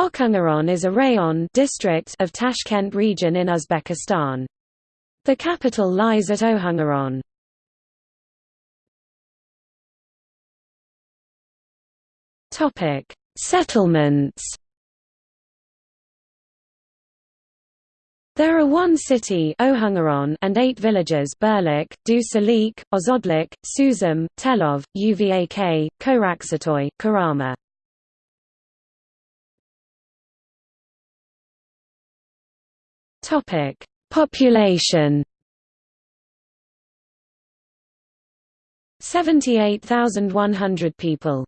Ohangaron is a rayon district of Tashkent region in Uzbekistan. The capital lies at Ohangaron. Topic: Settlements. There are one city Ohangaron and eight villages Berlik, Du Salik, Ozodlik, Suzum, Telov, Uvak, Koraksatoy, Karama. Topic: Population. 78,100 people